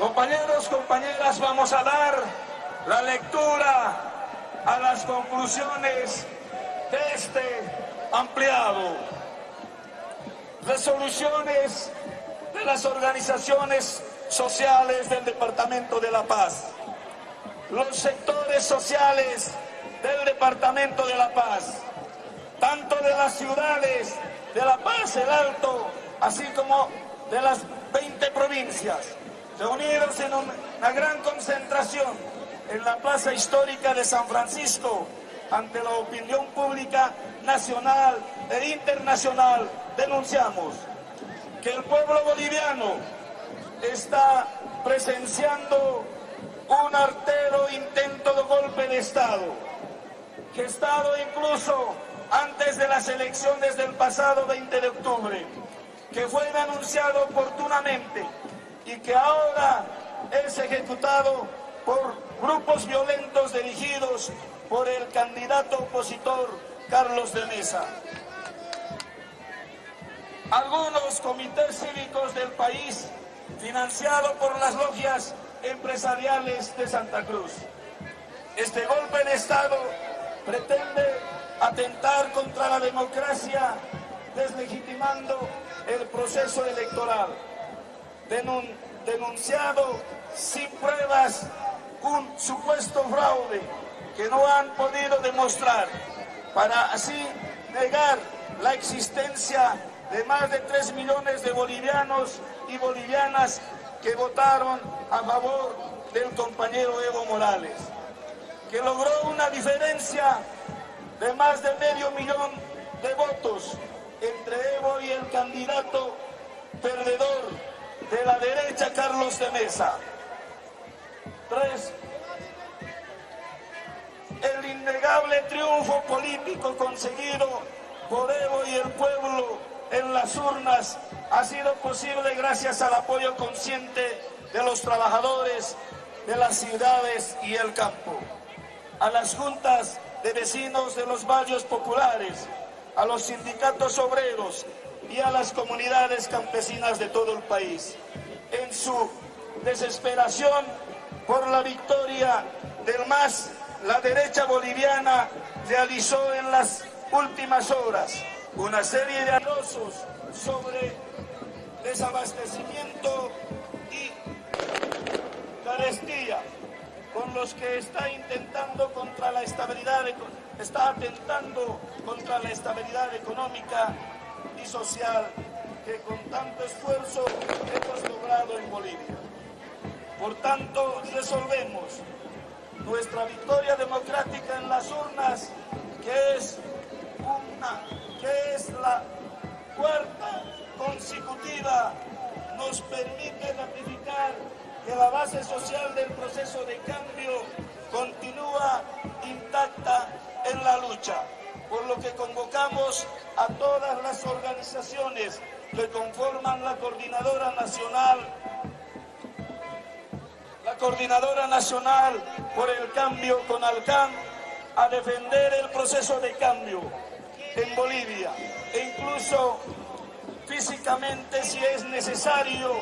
Compañeros, compañeras, vamos a dar la lectura a las conclusiones de este ampliado. Resoluciones de las organizaciones sociales del Departamento de La Paz. Los sectores sociales del Departamento de La Paz, tanto de las ciudades de La Paz, el Alto, así como de las 20 provincias, reunidos en una gran concentración en la Plaza Histórica de San Francisco, ante la opinión pública nacional e internacional, denunciamos que el pueblo boliviano está presenciando un artero intento de golpe de Estado, gestado incluso antes de las elecciones del pasado 20 de octubre, que fue denunciado oportunamente y que ahora es ejecutado por grupos violentos dirigidos por el candidato opositor Carlos de Mesa. Algunos comités cívicos del país, financiados por las logias empresariales de Santa Cruz. Este golpe de Estado pretende atentar contra la democracia, deslegitimando el proceso electoral, denunciado sin pruebas un supuesto fraude que no han podido demostrar, para así negar la existencia de más de 3 millones de bolivianos y bolivianas que votaron a favor del compañero Evo Morales, que logró una diferencia de más de medio millón de votos entre Evo y el candidato perdedor de la derecha, Carlos de Mesa. Tres, el innegable triunfo político conseguido por Evo y el pueblo en las urnas ha sido posible gracias al apoyo consciente de los trabajadores de las ciudades y el campo, a las juntas de vecinos de los barrios populares, a los sindicatos obreros y a las comunidades campesinas de todo el país. En su desesperación por la victoria del MAS, la derecha boliviana realizó en las últimas horas una serie de anuncios sobre desabastecimiento y carestía con los que está intentando contra la estabilidad, está atentando contra la estabilidad económica y social que con tanto esfuerzo hemos logrado en Bolivia. Por tanto, resolvemos nuestra victoria democrática en las urnas, que es una, que es la cuarta consecutiva, nos permite ratificar que la base social del proceso de cambio continúa intacta en la lucha, por lo que convocamos a todas las organizaciones que conforman la Coordinadora Nacional la Coordinadora Nacional por el Cambio con Alcán a defender el proceso de cambio en Bolivia. E incluso físicamente si es necesario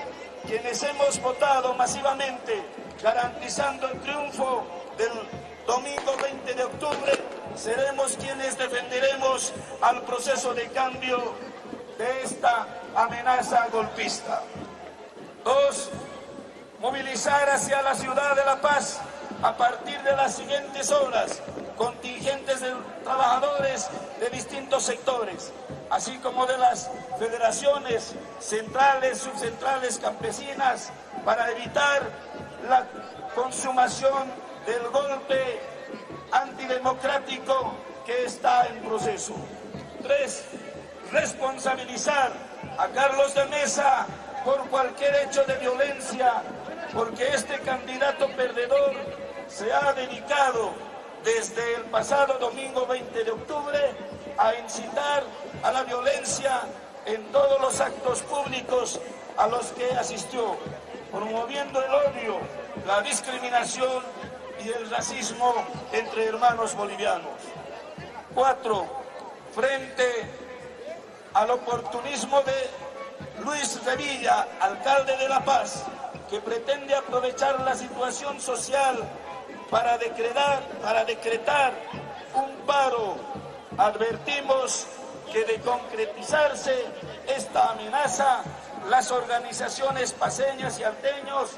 quienes hemos votado masivamente garantizando el triunfo del domingo 20 de octubre, seremos quienes defenderemos al proceso de cambio de esta amenaza golpista. Dos, movilizar hacia la ciudad de La Paz a partir de las siguientes horas contingentes de trabajadores de distintos sectores, así como de las federaciones centrales, subcentrales, campesinas, para evitar la consumación del golpe antidemocrático que está en proceso. Tres, responsabilizar a Carlos de Mesa por cualquier hecho de violencia, porque este candidato perdedor se ha dedicado desde el pasado domingo 20 de octubre a incitar a la violencia en todos los actos públicos a los que asistió, promoviendo el odio, la discriminación y el racismo entre hermanos bolivianos. Cuatro, frente al oportunismo de Luis Revilla, alcalde de La Paz, que pretende aprovechar la situación social para decretar, para decretar un paro. Advertimos que de concretizarse esta amenaza, las organizaciones paseñas y alteños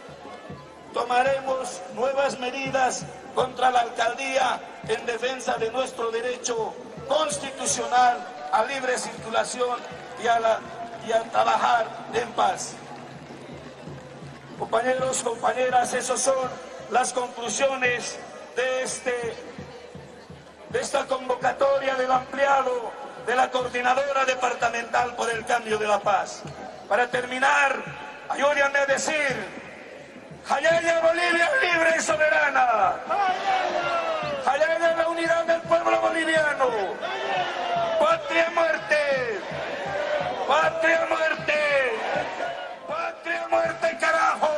tomaremos nuevas medidas contra la alcaldía en defensa de nuestro derecho constitucional a libre circulación y a, la, y a trabajar en paz. Compañeros, compañeras, esas son las conclusiones de, este, de esta convocatoria del ampliado de la Coordinadora Departamental por el Cambio de la Paz. Para terminar, ayúdenme a decir, Jayaya Bolivia libre y soberana. Jayaya la unidad del pueblo boliviano. Patria muerte. Patria muerte. Patria muerte, carajo.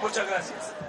Muchas gracias.